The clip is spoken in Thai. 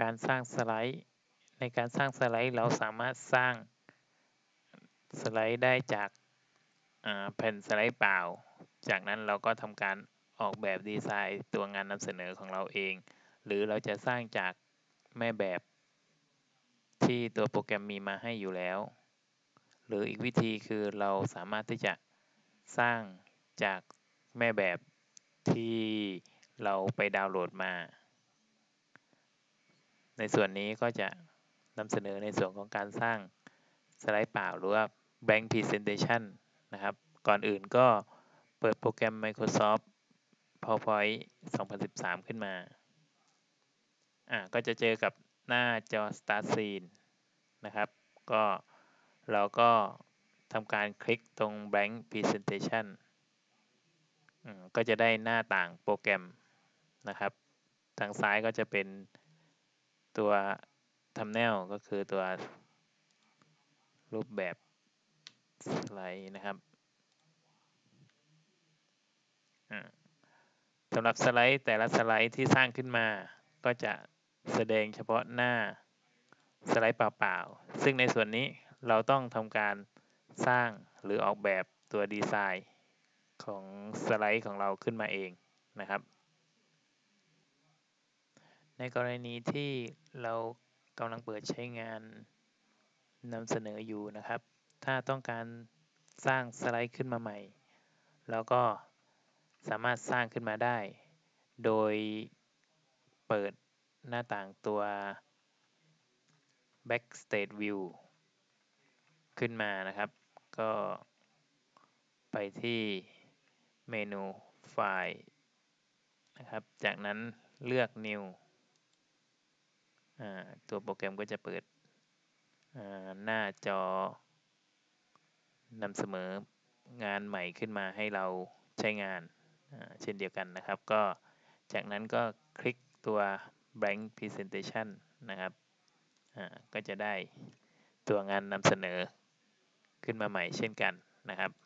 การสร้างสไลด์ ในการสร้างสไลด์เราสามารถสร้างสไลด์ได้จากแผ่นสไลด์เปล่า จากนั้นเราก็ทำการออกแบบดีไซน์ตัวงานนำเสนอของเราเอง หรือเราจะสร้างจากแม่แบบที่ตัวโปรแกรมมีมาให้อยู่แล้ว หรืออีกวิธีคือเราสามารถที่จะสร้างจากแม่แบบที่เราไปดาวน์โหลดมา ในส่วนนี้ก็จะนำเสนอในส่วนของการสร้างสไลด์เปล่าหรือว่า blank presentation นะครับ ก่อนอื่นก็เปิดโปรแกรม Microsoft PowerPoint 2013 ขึ้นมา อ่าก็จะเจอกับหน้าจอ Start Scene นะครับ ก็เราก็ทำการคลิกตรง Blank Presentation ก็จะได้หน้าต่างโปรแกรมนะครับ ทางซ้ายก็จะเป็น ตัว Thumbnail ก็คือตัวรูปแบบสไลด์นะครับสำหรับสไลด์แต่ละสไลด์ที่สร้างขึ้นมา ก็จะแสดงเฉพาะหน้าสไลด์เปล่าๆ ซึ่งในส่วนนี้เราต้องทำการสร้างหรือออกแบบตัวดีไซน์ของสไลด์ของเราขึ้นมาเองนะครับ ในกรณีที่เรากำลังเปิดใช้งานนำเสนออยู่นะครับ ถ้าต้องการสร้างสไลด์ขึ้นมาใหม่แล้วก็สามารถสร้างขึ้นมาได้ โดยเปิดหน้าต่างตัว Backstage View ขึ้นมานะครับ ก็ไปที่เมนูไฟล์นะครับ จากนั้นเลือก New ตัวโปรแกรมก็จะเปิดหน้าจอนำเสนองานใหม่ขึ้นมาให้เราใช้งานเช่นเดียวกันนะครับ ก็จากนั้นก็คลิกตัว blank presentation นะครับก็จะได้ตัวงานนำเสนอขึ้นมาใหม่เช่นกันนะครับ